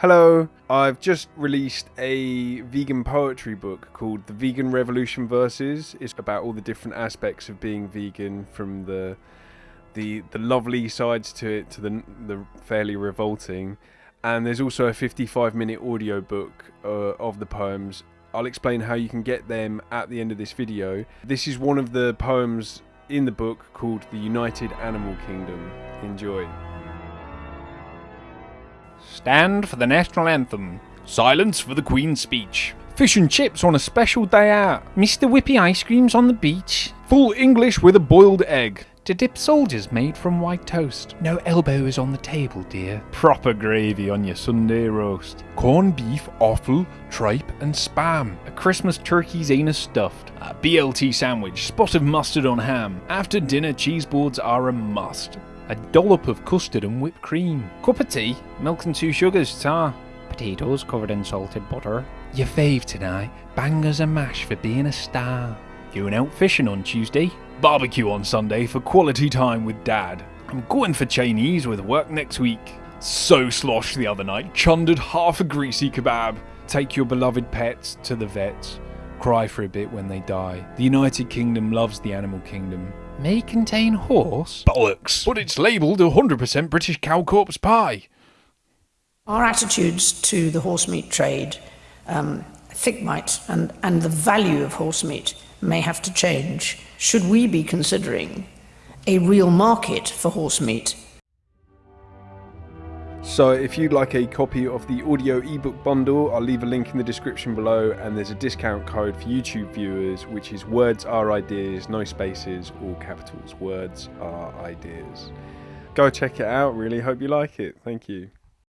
Hello, I've just released a vegan poetry book called The Vegan Revolution Verses. It's about all the different aspects of being vegan from the the the lovely sides to it to the the fairly revolting. And there's also a 55 minute audio book uh, of the poems. I'll explain how you can get them at the end of this video. This is one of the poems in the book called The United Animal Kingdom. Enjoy. Stand for the national anthem. Silence for the Queen's speech. Fish and chips on a special day out. Mr. Whippy ice creams on the beach. Full English with a boiled egg. To dip soldiers made from white toast. No elbows on the table, dear. Proper gravy on your Sunday roast. Corned beef, offal, tripe, and spam. A Christmas turkey's anus stuffed. A BLT sandwich, spot of mustard on ham. After dinner, cheese boards are a must. A dollop of custard and whipped cream. Cup of tea, milk and two sugars, ta. Potatoes covered in salted butter. Your fave tonight, bangers and mash for being a star. Going out fishing on Tuesday. Barbecue on Sunday for quality time with Dad. I'm going for Chinese with work next week. So sloshed the other night, chundered half a greasy kebab. Take your beloved pets to the vets. Cry for a bit when they die. The United Kingdom loves the animal kingdom. May contain horse? Bollocks! But it's labelled 100% British cow corpse pie. Our attitudes to the horse meat trade, um, I think might, and, and the value of horse meat may have to change. Should we be considering a real market for horse meat? So if you'd like a copy of the audio ebook bundle, I'll leave a link in the description below and there's a discount code for YouTube viewers which is words are ideas, no spaces, all capitals, words are ideas. Go check it out, really hope you like it. Thank you.